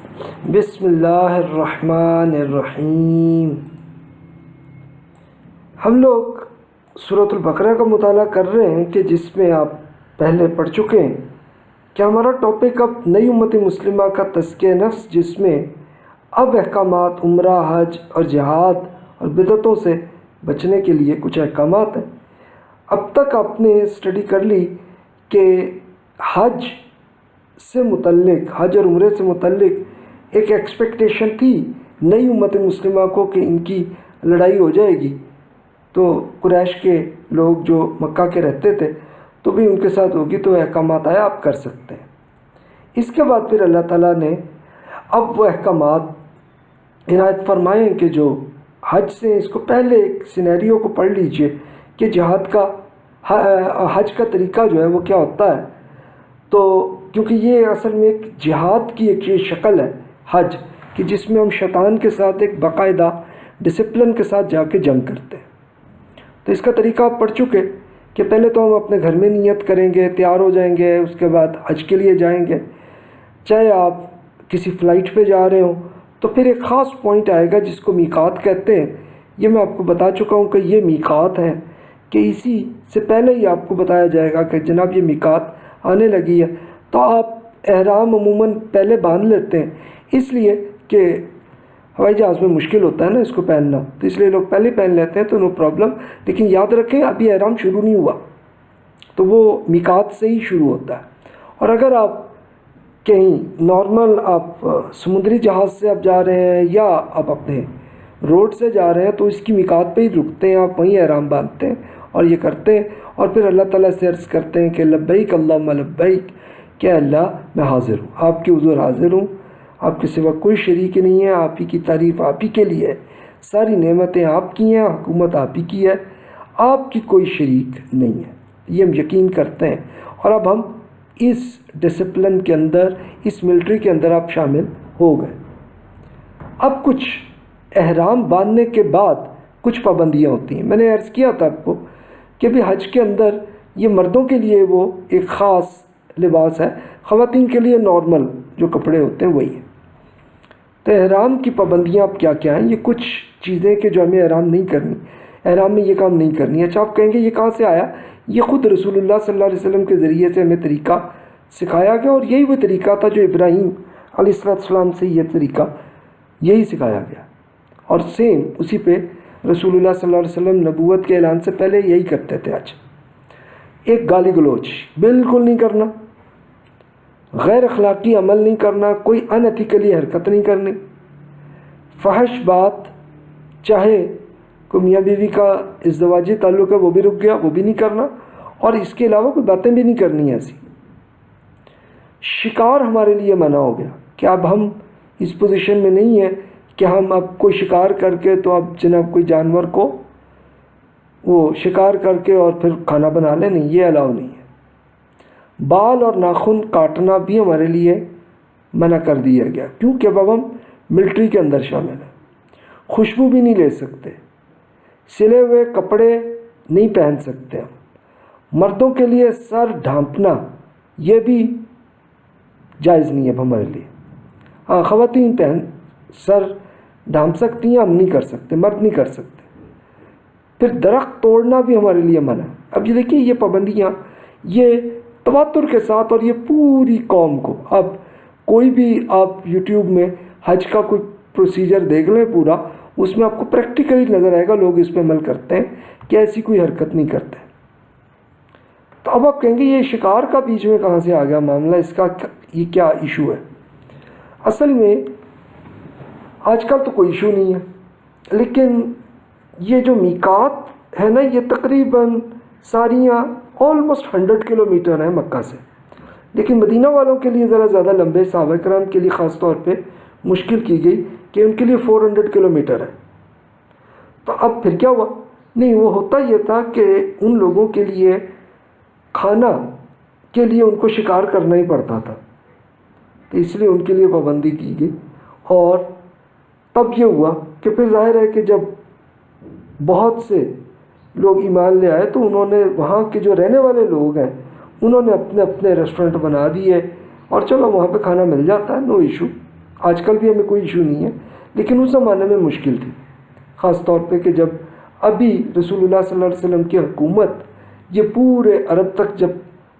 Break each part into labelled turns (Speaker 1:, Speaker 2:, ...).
Speaker 1: بسم اللہ الرحمن الرحیم۔ ہم لوگ صورت البقرہ کا مطالعہ کر رہے ہیں کہ جس میں آپ پہلے پڑھ چکے ہیں کہ ہمارا ٹاپک اب نئی امت مسلمہ کا تزکیہ نفس، جس میں اب احکامات، عمرہ، حج اور جہاد اور بدعتوں سے بچنے کے لیے کچھ احکامات ہیں۔ اب تک آپ نے اسٹڈی کر لی کہ حج سے متعلق حج اور عمرے سے متعلق ایک ایکسپیکٹیشن تھی، نئی امت مسلمہ کو کہ ان کی لڑائی ہو جائے گی۔ تو قریش کے لوگ جو مکہ کے رہتے تھے، تو بھی ان کے ساتھ ہوگی تو احکامات آیا، آپ کر سکتے ہیں۔ اس کے بعد پھر اللہ تعالیٰ نے اب وہ احکامات عنایت فرمائے کہ جو حج سے، اس کو پہلے ایک سینیریو کو پڑھ لیجیے کہ جہاد کا، حج کا طریقہ جو ہے وہ کیا ہوتا ہے۔ تو کیونکہ یہ اصل میں ایک جہاد کی ایک یہ شکل ہے، حج، کہ جس میں ہم شیطان کے ساتھ ایک باقاعدہ ڈسپلن کے ساتھ جا کے جنگ کرتے ہیں۔ تو اس کا طریقہ آپ پڑھ چکے کہ پہلے تو ہم اپنے گھر میں نیت کریں گے، تیار ہو جائیں گے، اس کے بعد حج کے لیے جائیں گے۔ چاہے آپ کسی فلائٹ پہ جا رہے ہوں، تو پھر ایک خاص پوائنٹ آئے گا جس کو میکات کہتے ہیں۔ یہ میں آپ کو بتا چکا ہوں کہ یہ میکات ہیں۔ کہ اسی سے پہلے ہی آپ کو بتایا جائے گا کہ جناب یہ میکات آنے لگی ہے۔ تو آپ احرام عموماً پہلے باندھ لیتے ہیں۔ اس لیے کہ ہوائی جہاز میں مشکل ہوتا ہے نا اس کو پہننا۔ تو اس لیے لوگ پہلے پہن لیتے ہیں تو نو پرابلم۔ لیکن یاد رکھیں، ابھی احرام شروع نہیں ہوا۔ تو وہ میکات سے ہی شروع ہوتا ہے۔ اور اگر آپ کہیں نارمل آپ سمندری جہاز سے آپ جا رہے ہیں یا آپ اپنے روڈ سے جا رہے ہیں تو اس کی میکات پہ ہی رکتے ہیں۔ آپ وہیں احرام باندھتے ہیں اور یہ کرتے ہیں۔ اور پھر اللہ تعالیٰ سے عرض کرتے ہیں کہ لبیک اللہ لبیک، کہ اللہ میں حاضر ہوں، آپ کے حضور حاضر ہوں، آپ کے سوا کوئی شریک نہیں ہے، آپ ہی کی تعریف آپ ہی کے لیے ہے، ساری نعمتیں آپ کی ہیں، حکومت آپ ہی کی ہے، آپ کی کوئی شریک نہیں ہے۔ یہ ہم یقین کرتے ہیں۔ اور اب ہم اس ڈسپلن کے اندر، اس ملٹری کے اندر آپ شامل ہو گئے۔ اب کچھ احرام باندھنے کے بعد کچھ پابندیاں ہوتی ہیں۔ میں نے عرض کیا تھا آپ کو کہ بھی حج کے اندر یہ مردوں کے لیے وہ ایک خاص لباس ہے، خواتین کے لیے نارمل جو کپڑے ہوتے ہیں وہی ہیں۔ تو احرام کی پابندیاں اب کیا کیا ہیں؟ یہ کچھ چیزیں کہ جو ہمیں احرام نہیں کرنی، احرام میں یہ کام نہیں کرنی اچھا آپ کہیں گے یہ کہاں سے آیا؟ یہ خود رسول اللہ صلی اللہ علیہ وسلم کے ذریعے سے ہمیں طریقہ سکھایا گیا اور یہی وہ طریقہ تھا جو ابراہیم علیہ السلام سے یہ طریقہ یہی سکھایا گیا۔ اور سیم اسی پہ رسول اللہ صلی اللہ علیہ وسلم نبوت کے اعلان سے پہلے یہی کرتے تھے آج۔ ایک گالی گلوچ، بالکل نہیں کرنا۔ غیر اخلاقی عمل نہیں کرنا، کوئی انتھیکلی حرکت نہیں کرنی۔ فحش بات، چاہے کوئی میاں بیوی کا ازدواجی تعلق ہے، وہ بھی رک گیا، وہ بھی نہیں کرنا۔ اور اس کے علاوہ کوئی باتیں بھی نہیں کرنی ایسی۔ شکار ہمارے لیے منع ہو گیا کہ اب ہم اس پوزیشن میں نہیں ہیں۔ کہ ہم اب کوئی شکار کر کے تو اب جناب کوئی جانور کو وہ شکار کر کے اور پھر کھانا بنا لیں، نہیں، یہ الاؤ نہیں ہے۔ بال اور ناخن کاٹنا بھی ہمارے لیے منع کر دیا گیا، کیونکہ اب ہم ملٹری کے اندر شامل ہیں۔ خوشبو بھی نہیں لے سکتے، سلے ہوئے کپڑے نہیں پہن سکتے ہم۔ مردوں کے لیے سر ڈھانپنا، یہ بھی جائز نہیں ہے اب ہمارے لیے۔ ہاں خواتین پہن، سر ڈھانپ سکتی ہیں ہم نہیں کر سکتے، مرد نہیں کر سکتے۔ پھر درخت توڑنا بھی ہمارے لیے منع۔ اب یہ دیکھیے، یہ پابندیاں، یہ تواتر کے ساتھ اور یہ پوری قوم کو۔ اب کوئی بھی آپ یوٹیوب میں حج کا کوئی پروسیجر دیکھ لیں پورا، اس میں آپ کو پریکٹیکلی نظر آئے گا، لوگ اس پہ عمل کرتے ہیں کہ ایسی کوئی حرکت نہیں کرتے۔ تو اب آپ کہیں گے، یہ شکار کا بیچ میں کہاں سے آ گیا معاملہ؟ اس کا یہ کیا ایشو ہے؟ اصل میں آج کل تو کوئی ایشو نہیں ہے۔ لیکن یہ جو میکات ہے نا، یہ تقریباً ساریاں آلموسٹ ہنڈریڈ کلو میٹر ہیں مکہ سے۔ لیکن مدینہ والوں کے لیے ذرا زیادہ لمبے صحابہ کرام کے لیے خاص طور پہ مشکل کی گئی کہ ان کے لیے فور ہنڈریڈ کلو میٹر ہے تو اب پھر کیا ہوا؟ نہیں، وہ ہوتا یہ تھا کہ ان لوگوں کے لیے کھانا کے لیے ان کو شکار کرنا ہی پڑتا تھا۔ تو اس لیے ان کے لیے پابندی کی گئی۔ اور تب یہ ہوا کہ پھر ظاہر ہے کہ جب بہت سے لوگ ایمان لے آئے تو انہوں نے وہاں کے جو رہنے والے لوگ ہیں، انہوں نے اپنے اپنے ریسٹورنٹ بنا دیے اور چلو وہاں پہ کھانا مل جاتا ہے نو ایشو آج کل بھی ہمیں کوئی ایشو نہیں ہے، لیکن اس زمانے میں مشکل تھی۔ خاص طور پہ کہ جب ابھی رسول اللہ صلی اللہ علیہ وسلم کی حکومت یہ پورے عرب تک جب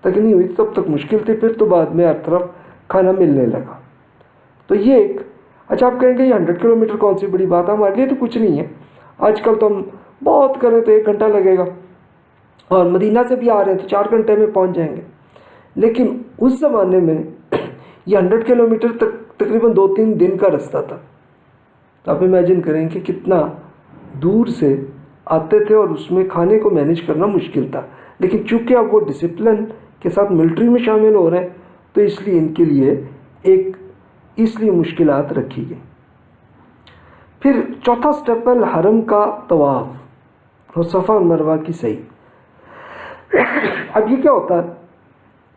Speaker 1: تک نہیں ہوئی، تب تک مشکل تھی، پھر تو بعد میں ہر طرف کھانا ملنے لگا۔ تو یہ ایک اچھا آپ کہیں گے یہ ہنڈریڈ کلو میٹر کون سی بڑی بات ہے؟ ہمارے لیے تو کچھ نہیں ہے۔ آج کل تو ہم بہت کریں تو ایک گھنٹہ لگے گا۔ اور مدینہ سے بھی آ رہے ہیں تو چار گھنٹے میں پہنچ جائیں گے۔ لیکن اس زمانے میں یہ ہنڈریڈ کلو میٹر تک تقریباً دو تین دن کا رستہ تھا۔ تو آپ امیجن کریں کہ کتنا دور سے آتے تھے اور اس میں کھانے کو مینیج کرنا مشکل تھا۔ لیکن چونکہ اب وہ ڈسپلن کے ساتھ ملٹری میں شامل ہو رہے ہیں، تو اس لیے ان کے لیے ایک اس لیے مشکلات رکھی گئی۔ پھر چوتھا سٹیپ ہے حرم کا طواف، اور صفا اور مروہ کی صحیح۔ اب یہ کیا ہوتا ہے؟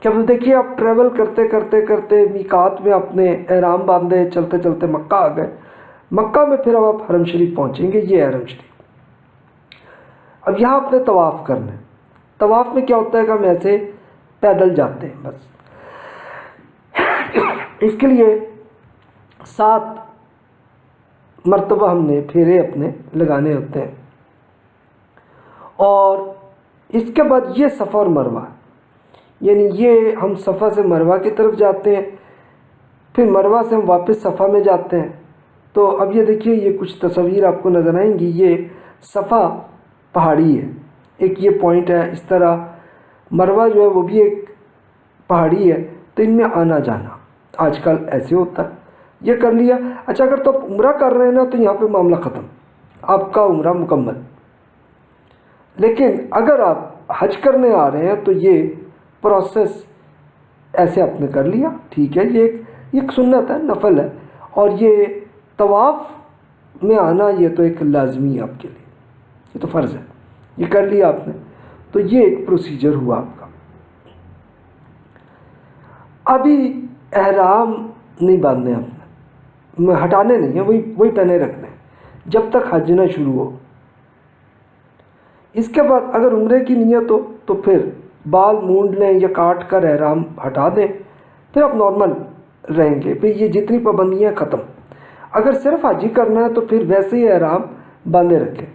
Speaker 1: کہ اب دیکھیے آپ ٹریول کرتے کرتے کرتے میکات میں اپنے احرام باندھے، چلتے چلتے مکہ آ گئے۔ مکہ میں پھر اب آپ حرم شریف پہنچیں گے، یہ حرم شریف۔ اب یہاں اپنے طواف کرنا ہے۔ طواف میں کیا ہوتا ہے کہ ہم ایسے پیدل جاتے ہیں بس۔ اس کے لیے سات مرتبہ ہم نے پھیرے اپنے لگانے ہوتے ہیں۔ اور اس کے بعد یہ صفا اور مروہ۔ یعنی یہ ہم صفا سے مروہ کی طرف جاتے ہیں، پھر مروہ سے ہم واپس صفا میں جاتے ہیں۔ تو اب یہ دیکھیے، یہ کچھ تصویر آپ کو نظر آئیں گی۔ یہ صفا پہاڑی ہے۔ ایک یہ پوائنٹ ہے، اس طرح مروہ جو ہے وہ بھی ایک پہاڑی ہے۔ تو ان میں آنا جانا۔ آج کل ایسے ہوتا ہے۔ یہ کر لیا۔ اچھا اگر تو آپ عمرہ کر رہے ہیں نا، تو یہاں پہ معاملہ ختم۔ آپ کا عمرہ مکمل۔ لیکن اگر آپ حج کرنے آ رہے ہیں، تو یہ پروسیس ایسے آپ نے کر لیا۔ ٹھیک ہے، یہ ایک ایک سنت ہے، نفل ہے۔ اور یہ طواف میں آنا، یہ تو ایک لازمی ہے آپ کے لیے۔ یہ تو فرض ہے۔ یہ کر لیا آپ نے۔ تو یہ ایک پروسیجر ہوا آپ کا۔ ابھی احرام نہیں باندھنے آپ۔ ہٹانے نہیں ہیں، وہی وہی پہنے رکھنے جب تک حج نہ شروع ہو۔ اس کے بعد اگر عمرے کی نیت ہو، تو پھر بال مونڈ لیں یا کاٹ کر احرام ہٹا دیں۔ پھر آپ نارمل رہیں گے۔ پھر یہ جتنی پابندیاں ختم۔ اگر صرف حج ہی کرنا ہے، تو پھر ویسے ہی احرام باندھے رکھیں۔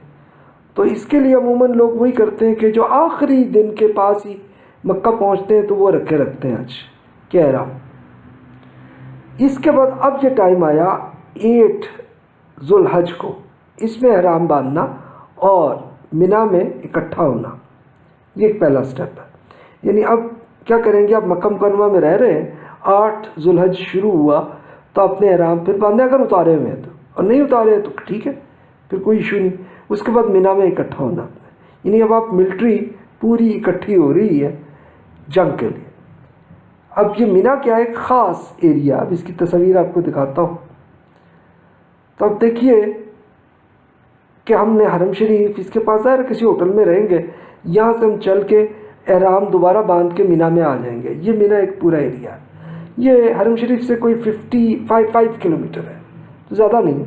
Speaker 1: تو اس کے لیے عموماً لوگ وہی کرتے ہیں کہ جو آخری دن کے پاس ہی مکہ پہنچتے ہیں، تو وہ رکھے رکھتے ہیں آج۔ کہہ رہا ہوں اس کے بعد اب یہ ٹائم آیا ایٹ ذوالحج کو۔ اس میں احرام باندھنا اور منا میں اکٹھا ہونا۔ یہ ایک پہلا سٹیپ ہے۔ یعنی اب کیا کریں گے؟ آپ مکہ مکرمہ میں رہ رہے ہیں۔ آٹھ ذوالحج شروع ہوا تو اپنے احرام پھر باندھے اگر اتارے ہوئے ہیں تو۔ اور نہیں اتارے تو ٹھیک ہے، پھر کوئی ایشو نہیں۔ اس کے بعد مینا میں اکٹھا ہونا۔ یعنی اب آپ ملٹری پوری اکٹھی ہو رہی ہے جنگ کے لیے۔ اب یہ مینا کیا ہے؟ ایک خاص ایریا اب اس کی تصویر آپ کو دکھاتا ہوں۔ تو اب دیکھیے کہ ہم نے حرم شریف اس کے پاس ظاہر کسی ہوٹل میں رہیں گے، یہاں سے ہم چل کے احرام دوبارہ باندھ کے مینا میں آ جائیں گے۔ یہ مینا ایک پورا ایریا ہے یہ حرم شریف سے کوئی fifty five five kilometre ہے، تو زیادہ نہیں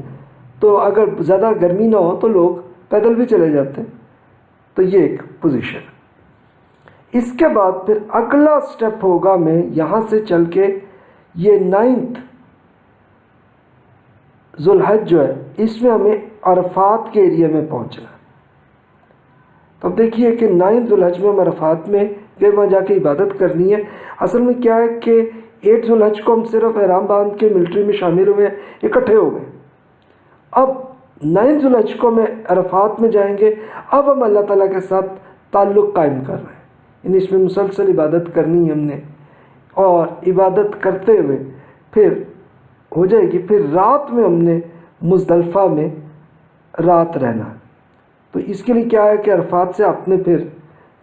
Speaker 1: تو اگر زیادہ گرمی نہ ہو تو لوگ پیدل بھی چلے جاتے ہیں۔ تو یہ ایک پوزیشن ہے۔ اس کے بعد پھر اگلا سٹیپ ہوگا میں یہاں سے چل کے یہ نائنتھ ذوالحج جو ہے، اس میں ہمیں عرفات کے ایریا میں پہنچنا ہے۔ تو اب دیکھیے کہ نائنتھ ذوالحج میں ہم عرفات میں پھر وہاں جا کے عبادت کرنی ہے۔ اصل میں کیا ہے کہ ایٹ ذوالحج کو ہم صرف احرام باندھ کے ملٹری میں شامل ہوئے، اکٹھے ہو گئے۔ اب نائن ذوالحج کو میں عرفات میں جائیں گے۔ اب ہم اللہ تعالیٰ کے ساتھ تعلق قائم کر رہے ہیں۔ یعنی اس میں مسلسل عبادت کرنی ہے ہم نے۔ اور عبادت کرتے ہوئے پھر ہو جائے گی پھر رات میں ہم نے مزدلفہ میں رات رہنا۔ تو اس کے لیے کیا ہے کہ عرفات سے آپ نے پھر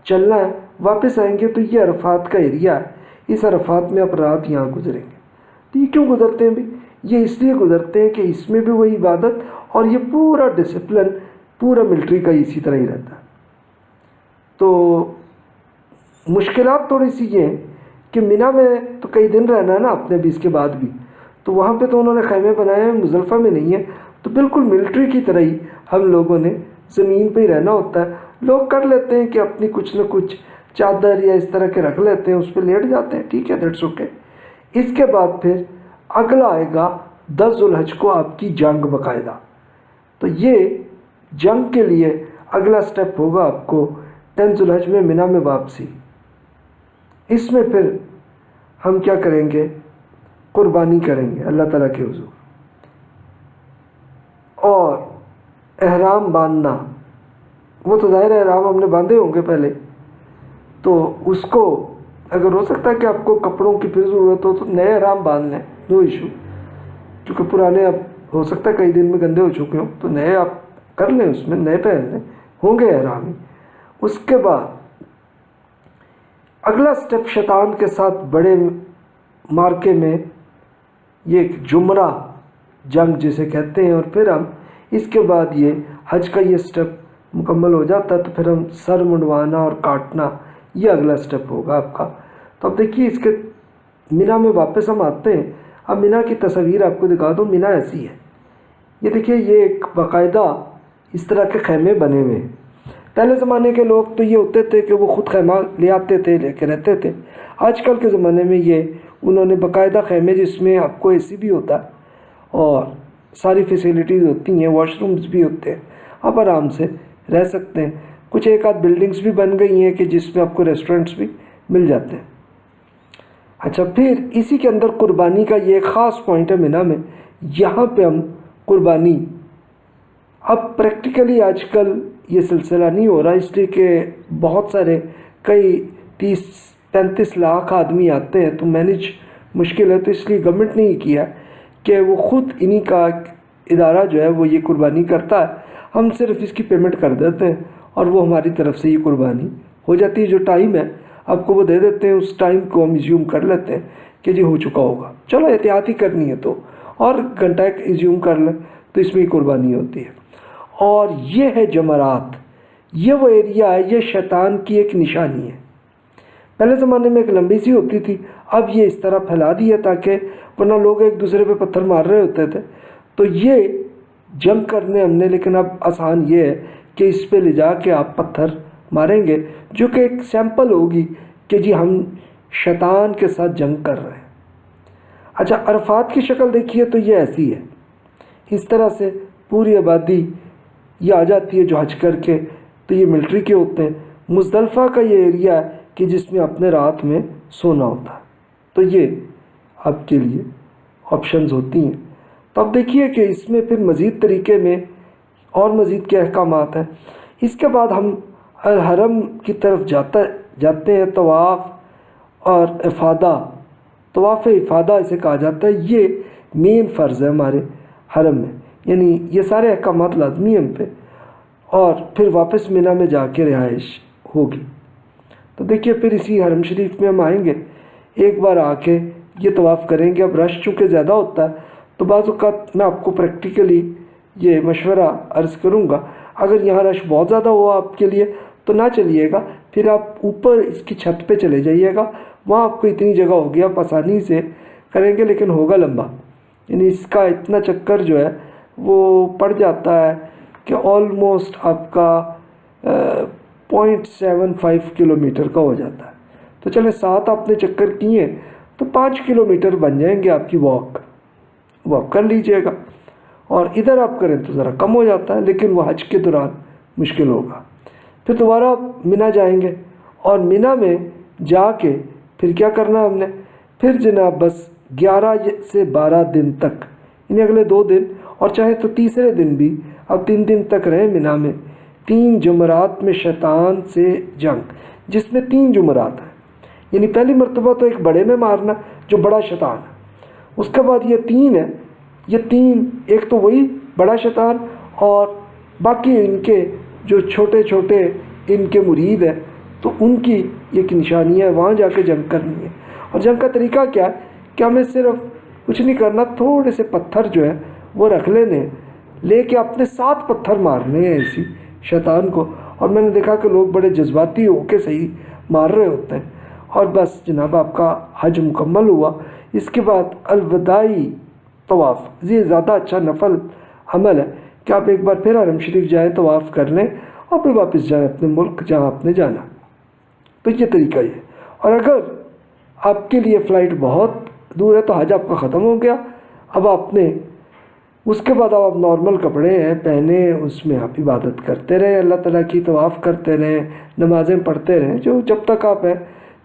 Speaker 1: چلنا ہے، واپس آئیں گے تو یہ عرفات کا ایریا ہے۔ اس عرفات میں آپ رات یہاں گزریں گے۔ تو یہ کیوں گزرتے ہیں بھی یہ اس لیے گزرتے ہیں کہ اس میں بھی وہی عبادت اور یہ پورا ڈسپلن پورا ملٹری کا اسی طرح ہی رہتا۔ ہے تو مشکلات تھوڑی سی یہ ہیں کہ مینا میں تو کئی دن رہنا ہے نا اپنے بھی اس کے بعد بھی۔ تو وہاں پہ تو انہوں نے خیمے بنائے ہیں مزلفہ میں نہیں ہے۔ تو بالکل ملٹری کی طرح ہی ہم لوگوں نے زمین پہ ہی رہنا ہوتا ہے۔ لوگ کر لیتے ہیں کہ اپنی کچھ نہ کچھ چادر یا اس طرح کے رکھ لیتے ہیں، اس پہ لیٹ جاتے ہیں۔ ٹھیک ہے، دیٹس اوکے۔ اس کے بعد پھر اگلا آئے گا دس ذوالحج کو آپ کی جنگ باقاعدہ۔ تو یہ جنگ کے لیے اگلا سٹیپ ہوگا آپ کو ٹین ذوالحج میں مینا میں واپسی۔ اس میں پھر ہم کیا کریں گے؟ قربانی کریں گے، اللہ تعالیٰ کے حضور۔ اور احرام باندھنا، وہ تو ظاہر احرام ہم نے باندھے ہوں گے پہلے۔ تو اس کو اگر ہو سکتا ہے کہ آپ کو کپڑوں کی پھر ضرورت ہو تو نئے احرام باندھ لیں نو ایشو کیونکہ پرانے اب ہو سکتا ہے کئی دن میں گندے ہو چکے ہوں، تو نئے آپ کر لیں اس میں، نئے پہن لیں، ہوں گے احرام ہی اس کے بعد اگلا سٹیپ شیطان کے ساتھ بڑے مارکے میں یہ ایک جمرہ جنگ جسے کہتے ہیں اور پھر ہم اس کے بعد یہ حج کا یہ سٹیپ مکمل ہو جاتا ہے، تو پھر ہم سر منڈوانا اور کاٹنا، یہ اگلا سٹیپ ہوگا آپ کا۔ تو اب دیکھیے اس کے مینا میں واپس ہم آتے ہیں۔ اب مینا کی تصویر آپ کو دکھا دوں، مینا ایسی ہے۔ یہ دیکھیے، یہ ایک باقاعدہ اس طرح کے خیمے بنے ہوئے ہیں۔ پہلے زمانے کے لوگ تو یہ ہوتے تھے کہ وہ خود خیمہ لے آتے تھے، لے کے رہتے تھے۔ آج کل کے زمانے میں یہ انہوں نے باقاعدہ خیمے جس میں آپ کو اے سی بھی ہوتا ہے اور ساری فیسیلیٹیز ہوتی ہیں واش رومز بھی ہوتے ہیں، آپ آرام سے رہ سکتے ہیں۔ کچھ ایک آدھ بلڈنگس بھی بن گئی ہیں کہ جس میں آپ کو ریسٹورنٹس بھی مل جاتے ہیں۔ اچھا پھر اسی کے اندر قربانی کا یہ ایک خاص پوائنٹ ہے مینا میں، یہاں پہ ہم قربانی۔ اب پریکٹیکلی آج کل یہ سلسلہ نہیں ہو رہا، اس لیے کہ بہت سارے کئی تیس، پینتیس لاکھ آدمی آتے ہیں تو مینج مشکل ہے، تو اس لیے گورنمنٹ نے یہ کیا کہ وہ خود انہی کا ادارہ جو ہے وہ یہ قربانی کرتا ہے۔ ہم صرف اس کی پیمنٹ کر دیتے ہیں اور وہ ہماری طرف سے یہ قربانی ہو جاتی ہے۔ جو ٹائم ہے، آپ کو وہ دے دیتے ہیں، اس ٹائم کو ہم ایزیوم کر لیتے ہیں کہ جی ہو چکا ہوگا۔ چلو احتیاطی کرنی ہے تو۔ اور گھنٹہ ایزیوم کر لیں تو اس میں ہی قربانی ہوتی ہے۔ اور یہ ہے جمرات۔ یہ وہ ایریا ہے، یہ شیطان کی ایک نشانی ہے۔ پہلے زمانے میں ایک لمبی سی ہوتی تھی، اب یہ اس طرح پھیلا دی ہے تاکہ ورنہ لوگ ایک دوسرے پہ پتھر مار رہے ہوتے تھے۔ تو یہ جنگ کرنے ہم نے، لیکن اب آسان یہ ہے کہ اس پہ لے جا کے آپ پتھر ماریں گے، جو کہ ایک سیمپل ہوگی کہ جی ہم شیطان کے ساتھ جنگ کر رہے ہیں۔ اچھا عرفات کی شکل دیکھیے تو یہ ایسی ہے۔ اس طرح سے پوری آبادی یہ آ جاتی ہے جو حج کر کے، تو یہ ملٹری کے ہوتے ہیں۔ مزدلفہ کا یہ ایریا ہے کہ جس میں اپنے رات میں سونا ہوتا ہے۔ تو یہ آپ کے لیے آپشنز ہوتی ہیں۔ تو اب دیکھیے کہ اس میں پھر مزید طریقے میں اور مزید کیا احکامات ہیں۔ اس کے بعد ہم الحرم کی طرف جاتا، جاتے ہیں، طواف اور افادہ۔ طواف افادہ اسے کہا جاتا ہے۔ یہ مین فرض ہے ہمارے حرم میں۔ یعنی یہ سارے احکامات لازمی ہیں ہم پہ۔ اور پھر واپس مینا میں جا کے رہائش ہوگی۔ تو دیکھیے پھر اسی حرم شریف میں ہم آئیں گے۔ ایک بار آ کے یہ طواف کریں گے۔ اب رش چونکہ زیادہ ہوتا ہے، تو بعض اوقات میں آپ کو پریکٹیکلی یہ مشورہ عرض کروں گا۔ اگر یہاں رش بہت زیادہ ہوا آپ کے لیے، تو نہ چلیے گا۔ پھر آپ اوپر اس کی چھت پہ چلے جائیے گا۔ وہاں آپ کو اتنی جگہ ہوگی، آپ آسانی سے کریں گے، لیکن ہوگا لمبا۔ یعنی اس کا اتنا چکر جو ہے وہ پڑ جاتا ہے کہ آلموسٹ آپ کا point seven five kilometre کا ہو جاتا ہے۔ تو چلے سات آپ نے چکر کیے تو پانچ کلو میٹر بن جائیں گے آپ کی واک واک کر لیجیے گا۔ اور ادھر آپ کریں تو ذرا کم ہو جاتا ہے، لیکن وہ حج کے دوران مشکل ہوگا۔ پھر دوبارہ آپ مینا جائیں گے۔ اور مینا میں جا کے پھر کیا کرنا ہم نے؟ پھر جناب بس گیارہ سے بارہ دن تک یعنی اگلے دو دن اور چاہے تو تیسرے دن بھی، اب تین دن تک رہیں مینا میں۔ تین جمرات میں شیطان سے جنگ، جس میں تین جمرات ہیں۔ یعنی پہلی مرتبہ تو ایک بڑے میں مارنا، جو بڑا شیطان ہے۔ اس کے بعد یہ تین ہے یہ تین، ایک تو وہی بڑا شیطان اور باقی ان کے جو چھوٹے چھوٹے ان کے مرید ہیں، تو ان کی ایک نشانی ہے، وہاں جا کے جنگ کرنی ہے۔ اور جنگ کا طریقہ کیا ہے؟ کہ ہمیں صرف کچھ نہیں کرنا، تھوڑے سے پتھر جو ہے وہ رکھ لینے، لے کے اپنے ساتھ پتھر مارنے ہیں ایسی شیطان کو۔ اور میں نے دیکھا کہ لوگ بڑے جذباتی ہو کے صحیح مار رہے ہوتے ہیں۔ اور بس جناب، آپ کا حج مکمل ہوا۔ اس کے بعد الوداعی طواف۔ یہ زیادہ اچھا نفل عمل ہے کہ آپ ایک بار پھر حرم شریف جائیں، طواف کر لیں اور پھر واپس جائیں اپنے ملک جہاں آپ نے جانا۔ تو یہ طریقہ یہ۔ اور اگر آپ کے لیے فلائٹ بہت دور ہے تو حج آپ کا ختم ہو گیا۔ اب آپ نے اس کے بعد آپ نارمل کپڑے ہیں، پہنے، اس میں آپ عبادت کرتے رہیں، اللہ تعالیٰ کی طواف کرتے رہیں، نمازیں پڑھتے رہیں، جو جب تک آپ ہیں۔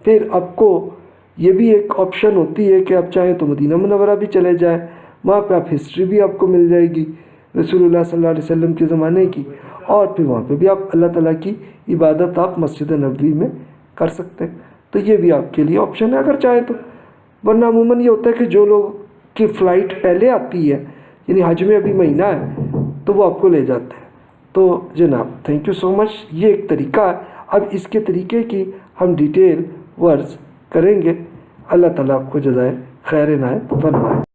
Speaker 1: پھر آپ کو یہ بھی ایک آپشن ہوتی ہے کہ آپ چاہیں تو مدینہ منورہ بھی چلے جائیں۔ وہاں پہ آپ ہسٹری بھی آپ کو مل جائے گی، رسول اللہ صلی اللہ علیہ وسلم کے زمانے کی۔ اور پھر وہاں پہ بھی آپ اللہ تعالیٰ کی عبادت آپ مسجد نبوی میں کر سکتے ہیں۔ تو یہ بھی آپ کے لیے آپشن ہے، اگر چاہیں تو۔ ورنہ عموماً یہ ہوتا ہے کہ جو لوگ کی فلائٹ پہلے آتی ہے یعنی حج میں ابھی مہینہ ہے، تو وہ آپ کو لے جاتے ہیں۔ تو جناب تھینک یو سو مچ یہ ایک طریقہ ہے۔ اب اس کے طریقے کی ہم ڈیٹیل ورز کریں گے۔ اللہ تعالیٰ آپ کو جزائے خیر نائے فرمائے۔